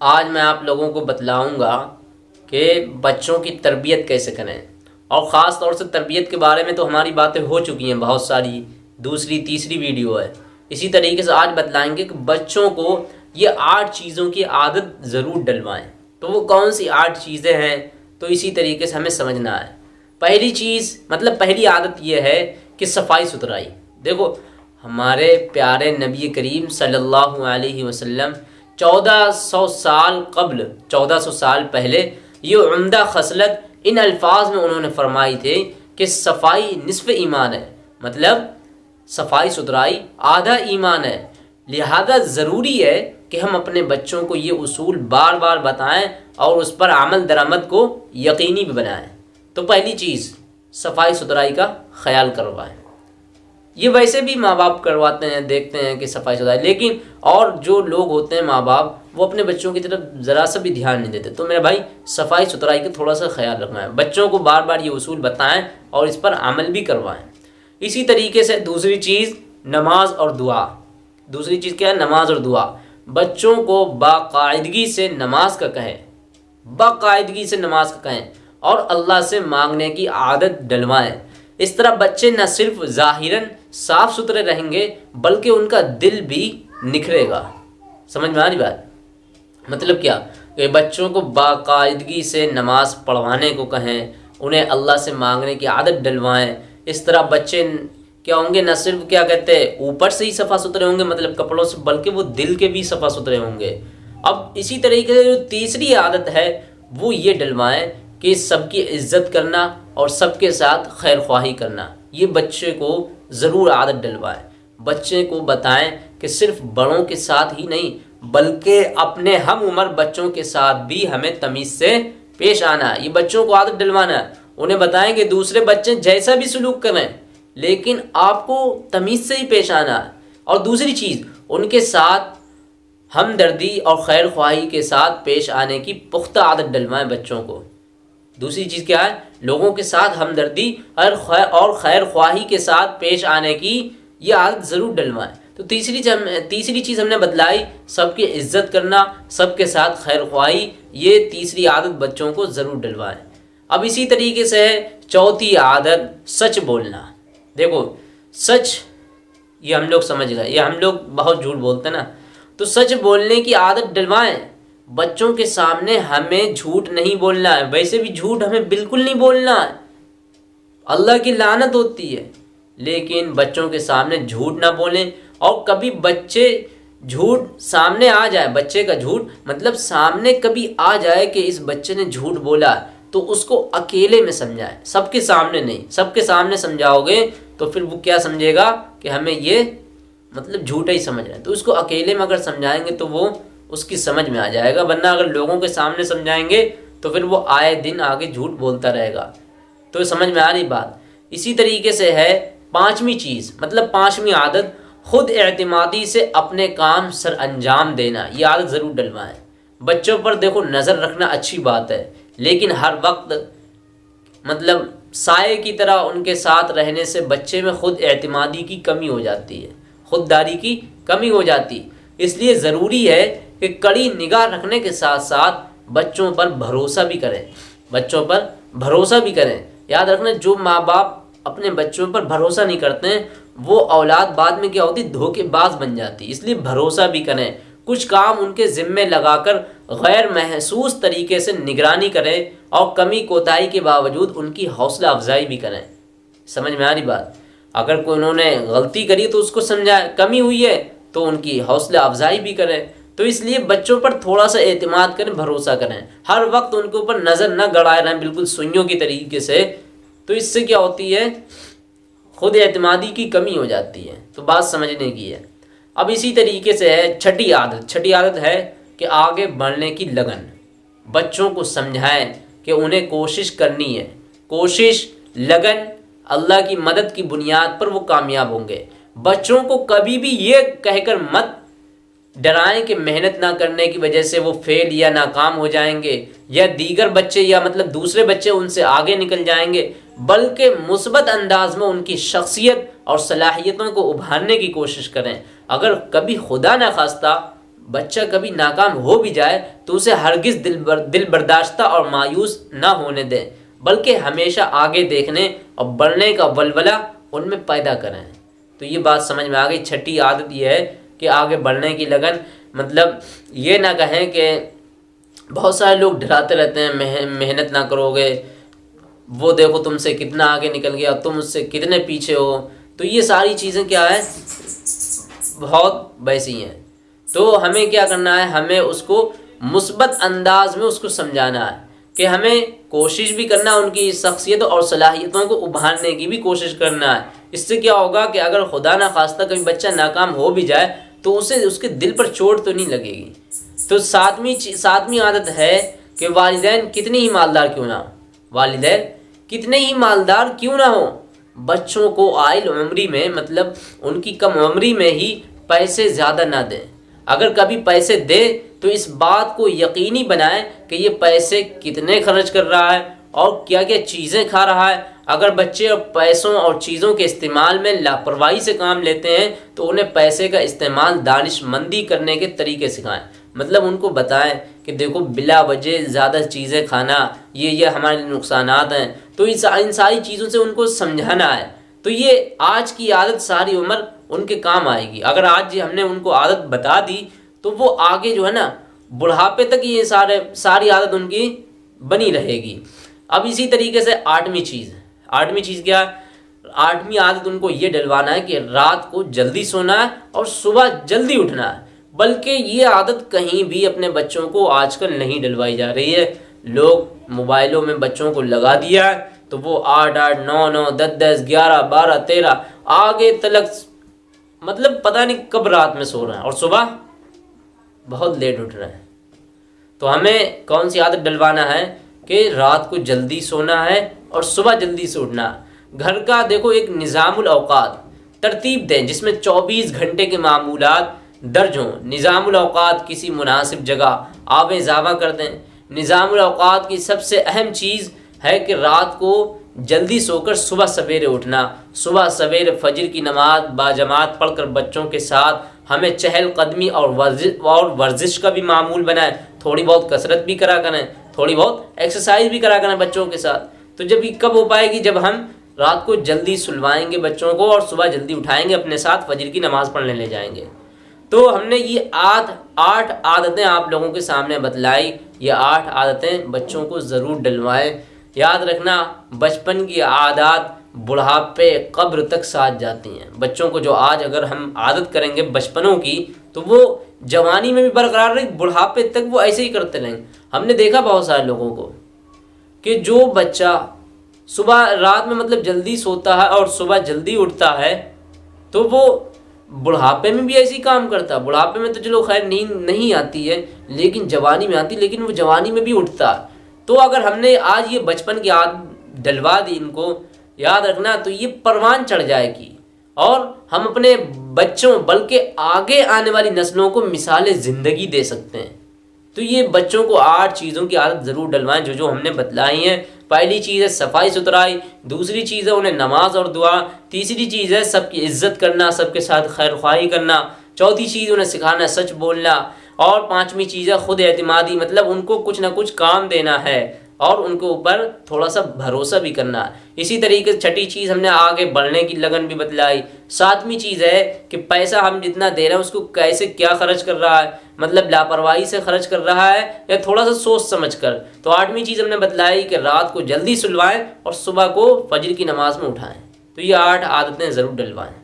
आज मैं आप लोगों को बतलाऊँगा कि बच्चों की तरबियत कैसे करें। और ख़ास तौर से तरबियत के बारे में तो हमारी बातें हो चुकी हैं बहुत सारी। दूसरी, तीसरी वीडियो है। इसी तरीके से आज बतलाएँगे कि बच्चों को ये आठ चीज़ों की आदत ज़रूर डलवाएँ। तो वो कौन सी आठ चीज़ें हैं तो इसी तरीके से हमें समझना है। पहली चीज़ मतलब पहली आदत ये है कि सफ़ाई सुथराई। देखो, हमारे प्यारे नबी करीम सल्लल्लाहु अलैहि वसल्लम चौदह सौ साल कबल, चौदह सौ साल पहले ये उम्दा खसलत इन अल्फाज में उन्होंने फरमाई थे कि सफ़ाई निसफ ईमान है। मतलब सफ़ाई सुथराई आधा ईमान है। लिहाजा ज़रूरी है कि हम अपने बच्चों को ये असूल बार बार बताएँ और उस पर अमल दरामद को यकीनी भी बनाएँ। तो पहली चीज़, सफ़ाई सुथराई का ख्याल करवाएँ। ये वैसे भी माँ बाप करवाते हैं, देखते हैं कि सफ़ाई सुथराई लेकिन और जो लोग होते हैं माँ बाप वो अपने बच्चों की तरफ़ ज़रा सा भी ध्यान नहीं देते। तो मेरा भाई, सफ़ाई सुथराई का थोड़ा सा ख्याल रखना है। बच्चों को बार बार ये उसूल बताएँ और इस पर अमल भी करवाएँ। इसी तरीके से दूसरी चीज़, नमाज़ और दुआ। दूसरी चीज़ क्या है? नमाज़ और दुआ। बच्चों को बाकायदगी से नमाज़ का कहें। बाकायदगी से नमाज़ का कहें। और अल्लाह से मांगने की आदत डलवाएँ। इस तरह बच्चे न सिर्फ़ ज़ाहिरन साफ़ सुथरे रहेंगे, बल्कि उनका दिल भी निखरेगा। समझ में आ रही बात? मतलब क्या? कि बच्चों को बाकायदगी से नमाज़ पढ़वाने को कहें, उन्हें अल्लाह से मांगने की आदत डलवाएँ, इस तरह बच्चे क्या होंगे, न सिर्फ़ क्या कहते हैं, ऊपर से ही सफ़ा सुथरे होंगे मतलब कपड़ों से, बल्कि वो दिल के भी सफ़ा सुथरे होंगे। अब इसी तरीके से जो तीसरी आदत है, वो ये डलवाएँ कि सबकी इज़्ज़त करना और सबके साथ खैर ख्वाही करना। ये बच्चे को ज़रूर आदत डलवाएँ। बच्चे को बताएँ कि सिर्फ़ बड़ों के साथ ही नहीं, बल्कि अपने हम उम्र बच्चों के साथ भी हमें तमीज़ से पेश आना। ये बच्चों को आदत डलवाना उन्हें बताएँ कि दूसरे बच्चे जैसा भी सलूक करें, लेकिन आपको तमीज़ से ही पेश आना और दूसरी चीज़, उनके साथ हमदर्दी और खैर ख्वाही के साथ पेश आने की पुख्ता आदत डलवाएँ बच्चों को। दूसरी चीज़ क्या है? लोगों के साथ हमदर्दी और खैर और खैर ख्वाही के साथ पेश आने की ये आदत ज़रूर डलवाएँ। तो तीसरी तीसरी चीज़ हमने बतलाई, सबकी इज़्ज़त करना, सबके साथ खैर ख्वाही, ये तीसरी आदत बच्चों को ज़रूर डलवाएँ। अब इसी तरीके से है, चौथी आदत, सच बोलना। देखो, सच, ये हम लोग समझ गए, ये हम लोग बहुत झूठ बोलते ना। तो सच बोलने की आदत डलवाएँ। बच्चों के सामने हमें झूठ नहीं बोलना है। वैसे भी झूठ हमें बिल्कुल नहीं बोलना है। अल्लाह की लानत होती है। लेकिन बच्चों के सामने झूठ ना बोलें। और कभी बच्चे झूठ सामने आ जाए, बच्चे का झूठ मतलब सामने कभी आ जाए कि इस बच्चे ने झूठ बोला तो उसको अकेले में समझाए। सबके सामने नहीं। सबके सामने समझाओगे तो फिर वो क्या समझेगा कि हमें ये मतलब झूठा ही समझ रहे हैं। तो उसको अकेले में अगर समझाएँगे तो वो उसकी समझ में आ जाएगा, वरना अगर लोगों के सामने समझाएँगे तो फिर वो आए दिन आगे झूठ बोलता रहेगा। तो समझ में आ रही बात? इसी तरीके से है पांचवी चीज़ मतलब पांचवी आदत, खुद एतमादी से अपने काम सर अंजाम देना। ये आदत ज़रूर डलवाएँ। बच्चों पर देखो नज़र रखना अच्छी बात है, लेकिन हर वक्त मतलब साय की तरह उनके साथ रहने से बच्चे में खुद एतमादी की कमी हो जाती है, खुददारी की कमी हो जाती। इसलिए ज़रूरी है कि कड़ी निगाह रखने के साथ साथ बच्चों पर भरोसा भी करें। बच्चों पर भरोसा भी करें। याद रखना, जो माँ बाप अपने बच्चों पर भरोसा नहीं करते हैं वो औलाद बाद में क्या होती? धोखेबाज बन जाती। इसलिए भरोसा भी करें। कुछ काम उनके ज़िम्मे लगाकर गैर महसूस तरीके से निगरानी करें और कमी कोताही के बावजूद उनकी हौसला अफजाई भी करें। समझ में आ रही बात? अगर कोई उन्होंने गलती करी तो उसको समझाए। कमी हुई है तो उनकी हौसला अफजाई भी करें। तो इसलिए बच्चों पर थोड़ा सा एतमाद करें, भरोसा करें। हर वक्त उनके ऊपर नज़र न गड़ाए रहें, बिल्कुल सुइयों की तरीके से। तो इससे क्या होती है? खुद एतमादी की कमी हो जाती है। तो बात समझने की है। अब इसी तरीके से है छठी आदत। छठी आदत है कि आगे बढ़ने की लगन। बच्चों को समझाएँ कि उन्हें कोशिश करनी है। कोशिश, लगन अल्लाह की मदद की बुनियाद पर वो कामयाब होंगे। बच्चों को कभी भी ये कहकर मत डराएँ कि मेहनत ना करने की वजह से वो फेल या नाकाम हो जाएँगे या दीगर बच्चे या मतलब दूसरे बच्चे उनसे आगे निकल जाएँगे बल्कि मुस्बत अंदाज में उनकी शख्सियत और सलाहियतों को उभारने की कोशिश करें। अगर कभी खुदा न खास्ता बच्चा कभी नाकाम हो भी जाए तो उसे हरगिज दिल बर, दिल बर्दाश्ता और मायूस ना होने दें बल्कि हमेशा आगे देखने और बढ़ने का बलबला उनमें पैदा करें। तो ये बात समझ में आ गई। छठी आदत यह है कि आगे बढ़ने की लगन मतलब ये ना कहें कि बहुत सारे लोग डराते रहते हैं मेहनत ना करोगे, वो देखो तुमसे कितना आगे निकल गया, तुम उससे कितने पीछे हो। तो ये सारी चीज़ें क्या है? बहुत वैसी हैं। तो हमें क्या करना है? हमें उसको मुस्बत अंदाज में उसको समझाना है कि हमें कोशिश भी करना है उनकी शख्सियत और सलाहियतों को उभारने की भी कोशिश करना है। इससे क्या होगा कि अगर खुदा ना खास्ता कभी बच्चा नाकाम हो भी जाए तो उसे, उसके दिल पर चोट तो नहीं लगेगी। तो सातवीं सातवीं आदत है कि वालदेन कितनी ही मालदार क्यों ना हो। वालदेन कितने ही मालदार क्यों ना हो। बच्चों को आयल उम्री में मतलब उनकी कम उम्री में ही पैसे ज़्यादा ना दें। अगर कभी पैसे दे तो इस बात को यकीनी बनाएँ कि ये पैसे कितने खर्च कर रहा है और क्या क्या चीज़ें खा रहा है। अगर बच्चे पैसों और चीज़ों के इस्तेमाल में लापरवाही से काम लेते हैं तो उन्हें पैसे का इस्तेमाल दानिशमंदी करने के तरीके सिखाएँ। मतलब उनको बताएँ कि देखो, बिला वजह ज़्यादा चीज़ें खाना, ये ये हमारे नुकसान हैं। तो इस इन सारी चीज़ों से उनको समझाना है। तो ये आज की आदत सारी उम्र उनके काम आएगी। अगर आज हमने उनको आदत बता दी तो वो आगे जो है ना, बुढ़ापे तक ये सारे, सारी आदत उनकी बनी रहेगी। अब इसी तरीके से आठवीं चीज़ आठवीं चीज़ क्या? है आठवीं आदत उनको ये डलवाना है कि रात को जल्दी सोना है और सुबह जल्दी उठना है। बल्कि ये आदत कहीं भी अपने बच्चों को आजकल नहीं डलवाई जा रही है। लोग मोबाइलों में बच्चों को लगा दिया है तो वो आठ आठ, नौ नौ, दस दस, ग्यारह, बारह, तेरह, आगे तलक मतलब पता नहीं कब रात में सो रहे हैं और सुबह बहुत लेट उठ रहे हैं। तो हमें कौन सी आदत डलवाना है? कि रात को जल्दी सोना है और सुबह जल्दी से उठना घर का देखो एक निज़ामुल अवकात तरतीब दें, जिसमें 24 घंटे के मामूलात दर्ज हों। निज़ामुल अवकात किसी मुनासिब जगह आब ज़ावा कर दें। निज़ामुल अवकात की सबसे अहम चीज़ है कि रात को जल्दी सोकर सुबह सवेरे उठना। सुबह सवेरे फजर की नमाज़, बाजमात पढ़कर बच्चों के साथ हमें चहल कदमी और वर्जिश और वर्जिश का भी मामूल बनाए। थोड़ी बहुत कसरत भी करा करें। थोड़ी बहुत एक्सरसाइज भी करा करें बच्चों के साथ। तो जब ये कब हो पाएगी? जब हम रात को जल्दी सुलवाएँगे बच्चों को और सुबह जल्दी उठाएँगे, अपने साथ फजर की नमाज़ पढ़ने ले जाएँगे। तो हमने ये आठ आठ आदतें आप लोगों के सामने बतलाई। ये आठ आदतें बच्चों को ज़रूर डलवाएँ। याद रखना, बचपन की आदत बुढ़ापे, कब्र तक साथ जाती हैं। बच्चों को जो आज अगर हम आदत करेंगे बचपनों की तो वो जवानी में भी बरकरार रहे, बुढ़ापे तक वो ऐसे ही करते रहेंगे हमने देखा बहुत सारे लोगों को कि जो बच्चा सुबह रात में मतलब जल्दी सोता है और सुबह जल्दी उठता है तो वो बुढ़ापे में भी ऐसी काम करता है। बुढ़ापे में तो चलो खैर नींद नहीं आती है, लेकिन जवानी में आती लेकिन वो जवानी में भी उठता तो अगर हमने आज ये बचपन की आद डलवा दी इनको, याद रखना तो ये परवान चढ़ जाएगी। और हम अपने बच्चों, बल्कि आगे आने वाली नस्लों को मिसाल ज़िंदगी दे सकते हैं। तो ये बच्चों को आठ चीज़ों की आदत ज़रूर डलवाएँ जो जो हमने बतलाई हैं। पहली चीज़ है सफ़ाई सुथराई, दूसरी चीज़ है उन्हें नमाज़ और दुआ, तीसरी चीज़ है सबकी इज़्ज़त करना, सबके साथ खैर ख्वाही करना, चौथी चीज़ उन्हें सिखाना, सच बोलना, और पांचवी चीज़ है खुद एतमादी मतलब उनको कुछ ना कुछ काम देना है। और उनके ऊपर थोड़ा सा भरोसा भी करना। इसी तरीके से छठी चीज़ हमने आगे बढ़ने की लगन भी बतलाई। सातवीं चीज़ है कि पैसा हम जितना दे रहे हैं, उसको कैसे क्या खर्च कर रहा है? मतलब लापरवाही से खर्च कर रहा है या थोड़ा सा सोच समझ कर तो आठवीं चीज़ हमने बतलाई कि रात को जल्दी सुलवाएँ और सुबह को फजर की नमाज़ में उठाएँ। तो ये आठ आदतें ज़रूर डलवाएँ।